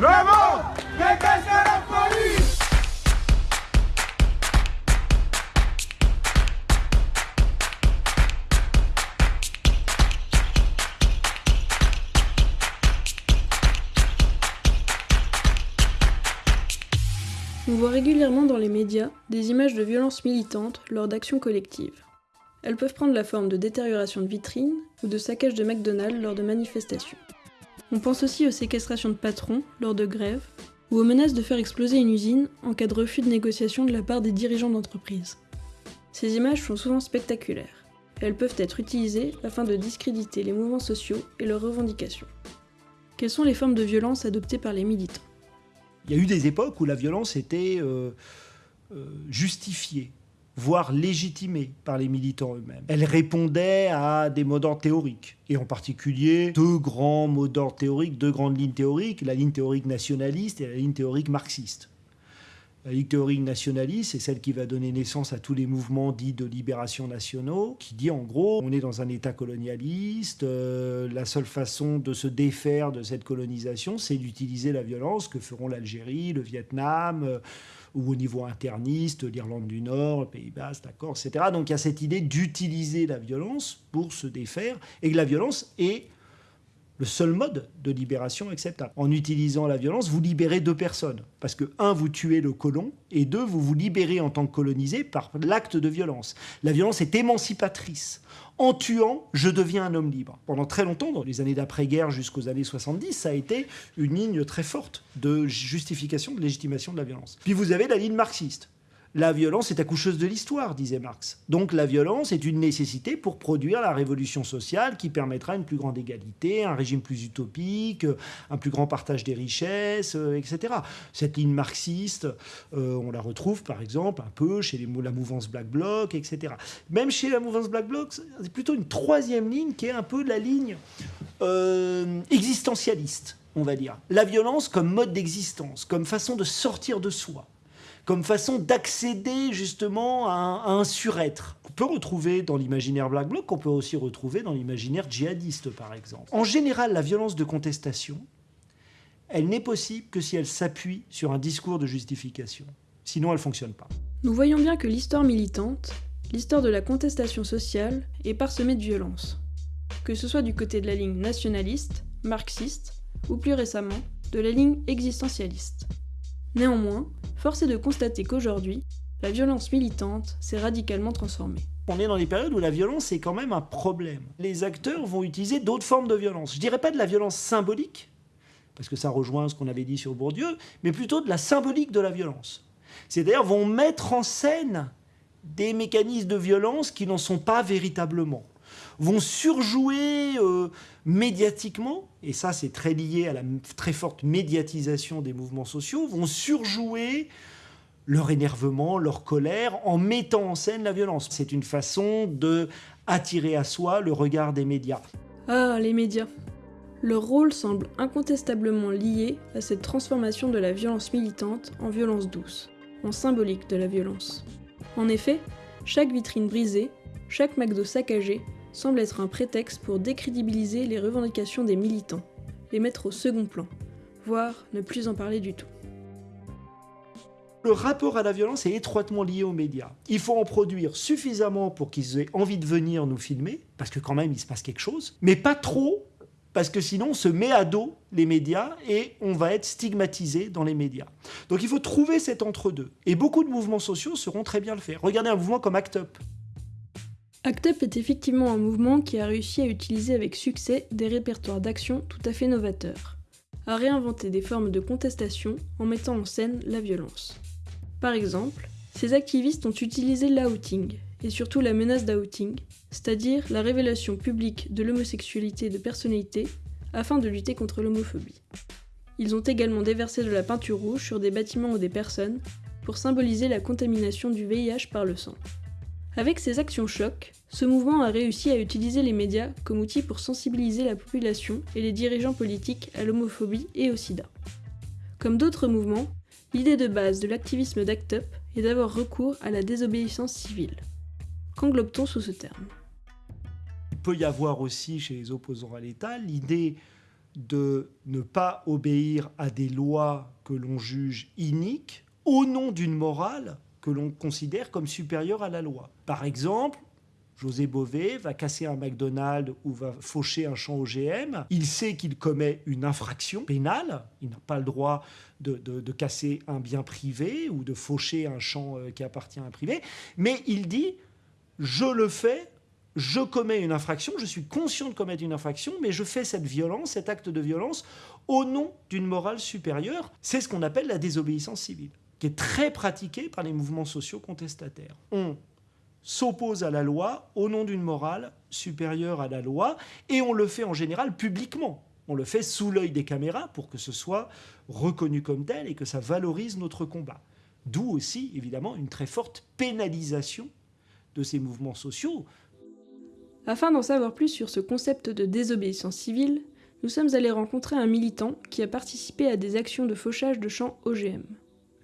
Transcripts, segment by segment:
Que la police On voit régulièrement dans les médias des images de violences militantes lors d'actions collectives. Elles peuvent prendre la forme de détérioration de vitrines ou de saccage de McDonald's lors de manifestations. On pense aussi aux séquestrations de patrons lors de grèves ou aux menaces de faire exploser une usine en cas de refus de négociation de la part des dirigeants d'entreprise. Ces images sont souvent spectaculaires elles peuvent être utilisées afin de discréditer les mouvements sociaux et leurs revendications. Quelles sont les formes de violence adoptées par les militants? Il y a eu des époques où la violence était euh, euh, justifiée, voire légitimée par les militants eux-mêmes. Elle répondait à des mots d'ordre théoriques, et en particulier deux grands mots d'ordre théoriques, deux grandes lignes théoriques, la ligne théorique nationaliste et la ligne théorique marxiste. La ligne théorique nationaliste, c'est celle qui va donner naissance à tous les mouvements dits de libération nationaux, qui dit en gros, on est dans un État colonialiste, euh, la seule façon de se défaire de cette colonisation, c'est d'utiliser la violence que feront l'Algérie, le Vietnam, euh, ou au niveau interniste, l'Irlande du Nord, le Pays Basque, d'accord, etc. Donc il y a cette idée d'utiliser la violence pour se défaire, et que la violence est le seul mode de libération acceptable. En utilisant la violence, vous libérez deux personnes. Parce que, un, vous tuez le colon, et deux, vous vous libérez en tant que colonisé par l'acte de violence. La violence est émancipatrice. En tuant, je deviens un homme libre. Pendant très longtemps, dans les années d'après-guerre jusqu'aux années 70, ça a été une ligne très forte de justification, de légitimation de la violence. Puis vous avez la ligne marxiste. La violence est accoucheuse de l'histoire, disait Marx. Donc la violence est une nécessité pour produire la révolution sociale qui permettra une plus grande égalité, un régime plus utopique, un plus grand partage des richesses, euh, etc. Cette ligne marxiste, euh, on la retrouve par exemple un peu chez les, la mouvance Black Bloc, etc. Même chez la mouvance Black Bloc, c'est plutôt une troisième ligne qui est un peu la ligne euh, existentialiste, on va dire. La violence comme mode d'existence, comme façon de sortir de soi comme façon d'accéder justement à un, à un surêtre. On peut retrouver dans l'imaginaire Black Bloc, qu'on peut aussi retrouver dans l'imaginaire djihadiste par exemple. En général, la violence de contestation, elle n'est possible que si elle s'appuie sur un discours de justification. Sinon, elle ne fonctionne pas. Nous voyons bien que l'histoire militante, l'histoire de la contestation sociale, est parsemée de violence. Que ce soit du côté de la ligne nationaliste, marxiste, ou plus récemment, de la ligne existentialiste. Néanmoins, force est de constater qu'aujourd'hui, la violence militante s'est radicalement transformée. On est dans des périodes où la violence est quand même un problème. Les acteurs vont utiliser d'autres formes de violence. Je dirais pas de la violence symbolique, parce que ça rejoint ce qu'on avait dit sur Bourdieu, mais plutôt de la symbolique de la violence. C'est-à-dire vont mettre en scène des mécanismes de violence qui n'en sont pas véritablement vont surjouer euh, médiatiquement, et ça c'est très lié à la très forte médiatisation des mouvements sociaux, vont surjouer leur énervement, leur colère, en mettant en scène la violence. C'est une façon de attirer à soi le regard des médias. Ah, les médias. Leur rôle semble incontestablement lié à cette transformation de la violence militante en violence douce, en symbolique de la violence. En effet, chaque vitrine brisée, chaque McDo saccagé, semble être un prétexte pour décrédibiliser les revendications des militants, les mettre au second plan, voire ne plus en parler du tout. Le rapport à la violence est étroitement lié aux médias. Il faut en produire suffisamment pour qu'ils aient envie de venir nous filmer, parce que quand même il se passe quelque chose, mais pas trop, parce que sinon on se met à dos les médias et on va être stigmatisé dans les médias. Donc il faut trouver cet entre-deux. Et beaucoup de mouvements sociaux sauront très bien le faire. Regardez un mouvement comme ACT UP. ACT UP est effectivement un mouvement qui a réussi à utiliser avec succès des répertoires d'action tout à fait novateurs, à réinventer des formes de contestation en mettant en scène la violence. Par exemple, ces activistes ont utilisé l'outing, et surtout la menace d'outing, c'est-à-dire la révélation publique de l'homosexualité de personnalités, afin de lutter contre l'homophobie. Ils ont également déversé de la peinture rouge sur des bâtiments ou des personnes, pour symboliser la contamination du VIH par le sang. Avec ces actions chocs, ce mouvement a réussi à utiliser les médias comme outil pour sensibiliser la population et les dirigeants politiques à l'homophobie et au sida. Comme d'autres mouvements, l'idée de base de l'activisme d'ACT UP est d'avoir recours à la désobéissance civile. Qu'englobe-t-on sous ce terme? Il peut y avoir aussi chez les opposants à l'État l'idée de ne pas obéir à des lois que l'on juge iniques au nom d'une morale que l'on considère comme supérieure à la loi. Par exemple, José Bové va casser un McDonald's ou va faucher un champ OGM. Il sait qu'il commet une infraction pénale. Il n'a pas le droit de, casser un bien privé ou de faucher un champ euh, qui appartient à un privé. Mais il dit, je le fais je commets une infraction, je suis conscient de commettre une infraction, mais je fais cette violence, cet acte de violence, au nom d'une morale supérieure. C'est ce qu'on appelle la désobéissance civile, qui est très pratiquée par les mouvements sociaux contestataires. On s'oppose à la loi au nom d'une morale supérieure à la loi, et on le fait en général publiquement. On le fait sous l'œil des caméras pour que ce soit reconnu comme tel et que ça valorise notre combat. D'où aussi, évidemment, une très forte pénalisation de ces mouvements sociaux. Afin d'en savoir plus sur ce concept de désobéissance civile, nous sommes allés rencontrer un militant qui a participé à des actions de fauchage de champs OGM.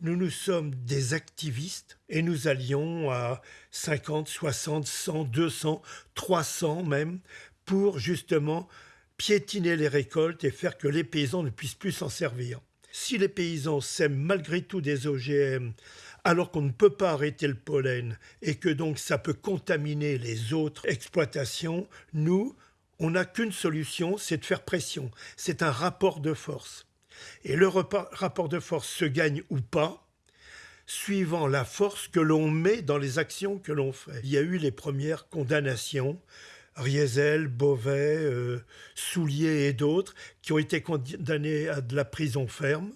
Nous nous sommes des activistes et nous allions à 50, 60, 100, 200, 300 même pour justement piétiner les récoltes et faire que les paysans ne puissent plus s'en servir. Si les paysans sèment malgré tout des OGM alors qu'on ne peut pas arrêter le pollen et que donc ça peut contaminer les autres exploitations, nous, on n'a qu'une solution, c'est de faire pression. C'est un rapport de force. Et le rapport de force se gagne ou pas suivant la force que l'on met dans les actions que l'on fait. Il y a eu les premières condamnations, Riesel, Beauvais, euh, Soulier et d'autres, qui ont été condamnés à de la prison ferme.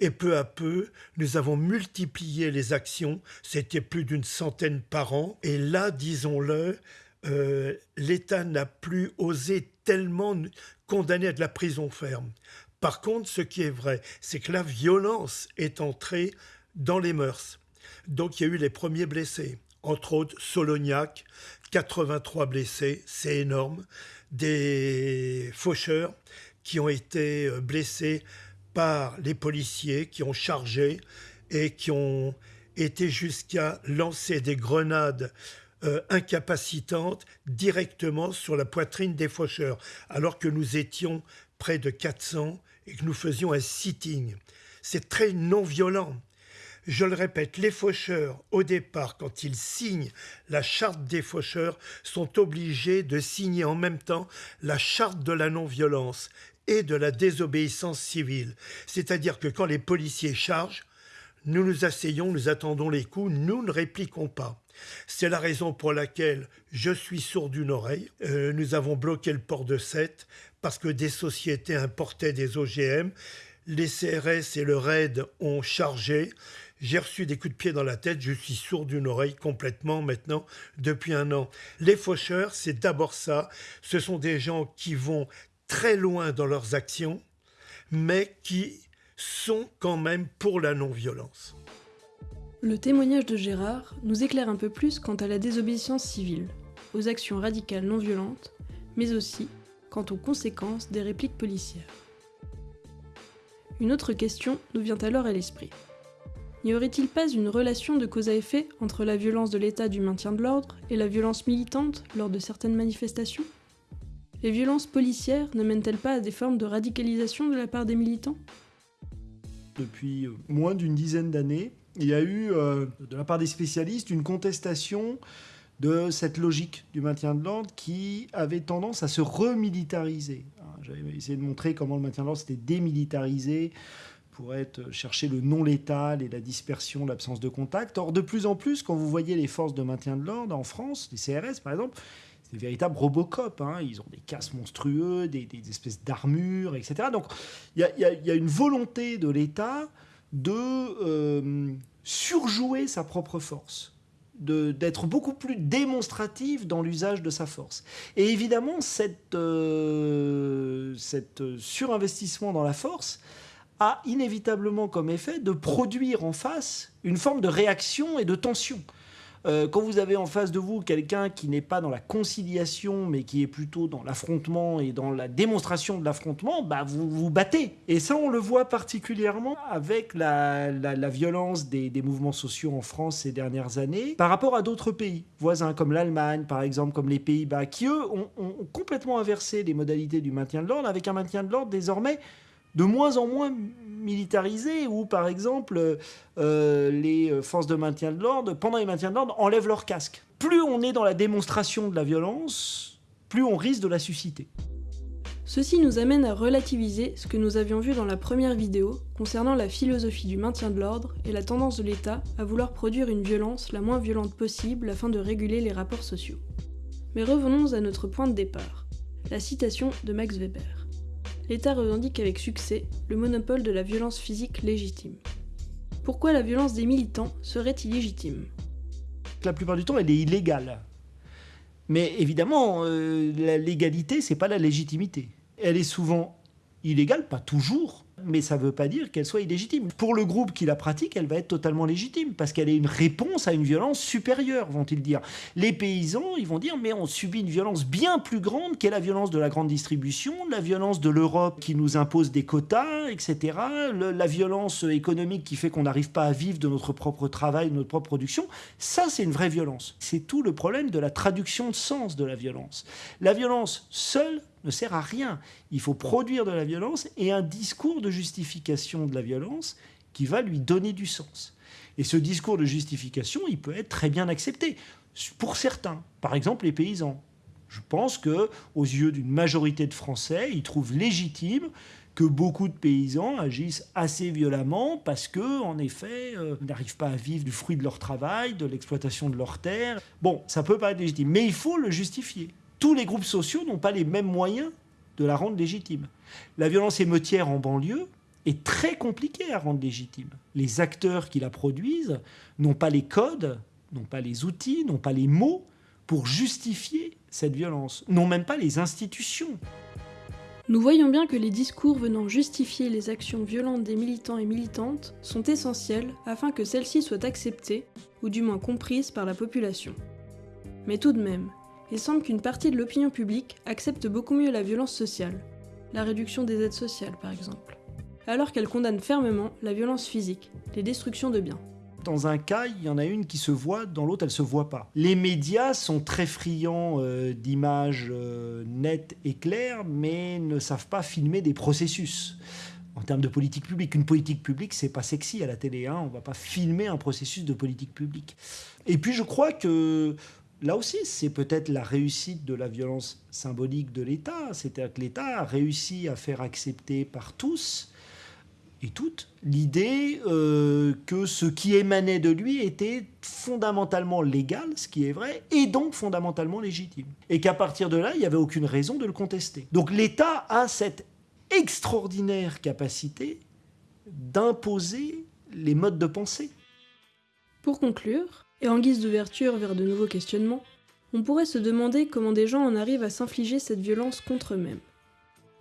Et peu à peu, nous avons multiplié les actions. C'était plus d'une centaine par an. Et là, disons-le, euh, l'État n'a plus osé tellement condamner à de la prison ferme. Par contre, ce qui est vrai, c'est que la violence est entrée dans les mœurs. Donc il y a eu les premiers blessés, entre autres Solognac, 83 blessés, c'est énorme, des faucheurs qui ont été euh, blessés par les policiers qui ont chargé et qui ont été jusqu'à lancer des grenades euh, incapacitantes directement sur la poitrine des faucheurs, alors que nous étions près de 400 et que nous faisions un sitting. C'est très non violent. Je le répète, les faucheurs, au départ, quand ils signent la charte des faucheurs, sont obligés de signer en même temps la charte de la non-violence et de la désobéissance civile. C'est-à-dire que quand les policiers chargent, nous nous asseyons, nous attendons les coups, nous ne répliquons pas. C'est la raison pour laquelle je suis sourd d'une oreille. Euh, nous avons bloqué le port de Sète parce que des sociétés importaient des OGM. Les CRS et le RAID ont chargé. J'ai reçu des coups de pied dans la tête, je suis sourd d'une oreille complètement maintenant depuis un an. Les faucheurs, c'est d'abord ça. Ce sont des gens qui vont très loin dans leurs actions, mais qui sont quand même pour la non-violence. Le témoignage de Gérard nous éclaire un peu plus quant à la désobéissance civile, aux actions radicales non violentes, mais aussi aux conséquences des répliques policières. Une autre question nous vient alors à l'esprit. N'y aurait-il pas une relation de cause à effet entre la violence de l'état du maintien de l'ordre et la violence militante lors de certaines manifestations? Les violences policières ne mènent-elles pas à des formes de radicalisation de la part des militants? Depuis moins d'une dizaine d'années, il y a eu, euh, de la part des spécialistes, une contestation de cette logique du maintien de l'ordre qui avait tendance à se remilitariser. Hein, j'avais essayé de montrer comment le maintien de l'ordre s'était démilitarisé pour être chercher le non létal et la dispersion, l'absence de contact. Or, de plus en plus, quand vous voyez les forces de maintien de l'ordre en France, les CRS par exemple, c'est des véritables Robocop. Hein. Ils ont des casques monstrueux, des, espèces d'armures, etc. Donc il y, a, une volonté de l'État de euh, surjouer sa propre force d'être beaucoup plus démonstratif dans l'usage de sa force. Et évidemment, cette, euh, surinvestissement dans la force a inévitablement comme effet de produire en face une forme de réaction et de tension. Euh, quand vous avez en face de vous quelqu'un qui n'est pas dans la conciliation, mais qui est plutôt dans l'affrontement et dans la démonstration de l'affrontement, bah vous vous battez. Et ça, on le voit particulièrement avec la, violence des, mouvements sociaux en France ces dernières années par rapport à d'autres pays voisins, comme l'Allemagne, par exemple, comme les Pays-Bas, qui, eux, ont, ont complètement inversé les modalités du maintien de l'ordre, avec un maintien de l'ordre désormais de moins en moins militarisé, où par exemple euh, les forces de maintien de l'ordre, pendant les maintiens de l'ordre, enlèvent leur casque. Plus on est dans la démonstration de la violence, plus on risque de la susciter. Ceci nous amène à relativiser ce que nous avions vu dans la première vidéo concernant la philosophie du maintien de l'ordre et la tendance de l'État à vouloir produire une violence la moins violente possible afin de réguler les rapports sociaux. Mais revenons à notre point de départ, la citation de Max Weber l'État revendique avec succès le monopole de la violence physique légitime. Pourquoi la violence des militants serait illégitime? La plupart du temps, elle est illégale. Mais évidemment, euh, la légalité, c'est pas la légitimité. Elle est souvent illégale, pas toujours, mais ça ne veut pas dire qu'elle soit illégitime. Pour le groupe qui la pratique, elle va être totalement légitime, parce qu'elle est une réponse à une violence supérieure, vont-ils dire. Les paysans, ils vont dire, mais on subit une violence bien plus grande qu'est la violence de la grande distribution, la violence de l'Europe qui nous impose des quotas, etc., la violence économique qui fait qu'on n'arrive pas à vivre de notre propre travail, de notre propre production. Ça, c'est une vraie violence. C'est tout le problème de la traduction de sens de la violence. La violence seule ne sert à rien. Il faut produire de la violence et un discours de justification de la violence qui va lui donner du sens. Et ce discours de justification, il peut être très bien accepté pour certains, par exemple les paysans. Je pense que, aux yeux d'une majorité de Français, ils trouvent légitime que beaucoup de paysans agissent assez violemment parce que, en effet, euh, n'arrivent pas à vivre du fruit de leur travail, de l'exploitation de leurs terres. Bon, ça peut pas être légitime, mais il faut le justifier tous les groupes sociaux n'ont pas les mêmes moyens de la rendre légitime. La violence émeutière en banlieue est très compliquée à rendre légitime. Les acteurs qui la produisent n'ont pas les codes, n'ont pas les outils, n'ont pas les mots pour justifier cette violence, n'ont même pas les institutions. Nous voyons bien que les discours venant justifier les actions violentes des militants et militantes sont essentiels afin que celles-ci soient acceptées, ou du moins comprises par la population. Mais tout de même, il semble qu'une partie de l'opinion publique accepte beaucoup mieux la violence sociale, la réduction des aides sociales par exemple, alors qu'elle condamne fermement la violence physique, les destructions de biens. Dans un cas, il y en a une qui se voit, dans l'autre, elle se voit pas. Les médias sont très friands euh, d'images euh, nettes et claires, mais ne savent pas filmer des processus en termes de politique publique. Une politique publique, c'est pas sexy à la télé. Hein. On va pas filmer un processus de politique publique. Et puis, je crois que là aussi, c'est peut-être la réussite de la violence symbolique de l'État. C'est-à-dire que l'État a réussi à faire accepter par tous et toutes l'idée euh, que ce qui émanait de lui était fondamentalement légal, ce qui est vrai, et donc fondamentalement légitime. Et qu'à partir de là, il n'y avait aucune raison de le contester. Donc l'État a cette extraordinaire capacité d'imposer les modes de pensée. Pour conclure, et en guise d'ouverture vers de nouveaux questionnements, on pourrait se demander comment des gens en arrivent à s'infliger cette violence contre eux-mêmes.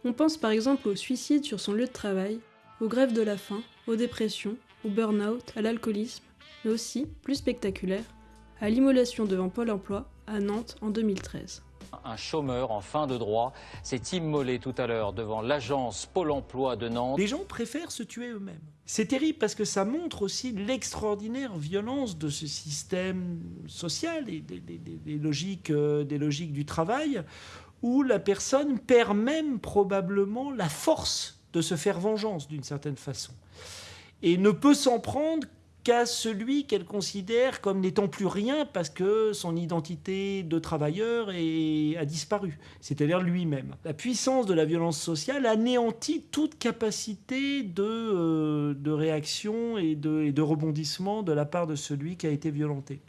On pense par exemple au suicide sur son lieu de travail, aux grèves de la faim, aux dépressions, au burn-out, à l'alcoolisme, mais aussi, plus spectaculaire, à l'immolation devant Pôle emploi à Nantes en 2013. Un chômeur en fin de droit s'est immolé tout à l'heure devant l'agence Pôle emploi de Nantes. Les gens préfèrent se tuer eux-mêmes. C'est terrible parce que ça montre aussi l'extraordinaire violence de ce système social et des, logiques, euh, des logiques du travail où la personne perd même probablement la force de se faire vengeance d'une certaine façon et ne peut s'en prendre celui qu'elle considère comme n'étant plus rien parce que son identité de travailleur a disparu, c'est-à-dire lui-même. La puissance de la violence sociale anéantit toute capacité de, euh, réaction et de rebondissement de la part de celui qui a été violenté.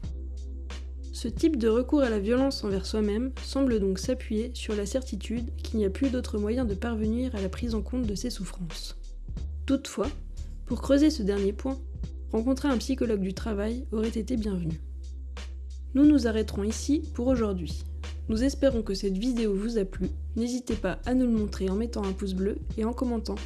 Ce type de recours à la violence envers soi-même semble donc s'appuyer sur la certitude qu'il n'y a plus d'autre moyen de parvenir à la prise en compte de ses souffrances. Toutefois, pour creuser ce dernier point, rencontrer un psychologue du travail aurait été bienvenu. Nous nous arrêterons ici pour aujourd'hui. Nous espérons que cette vidéo vous a plu. N'hésitez pas à nous le montrer en mettant un pouce bleu et en commentant.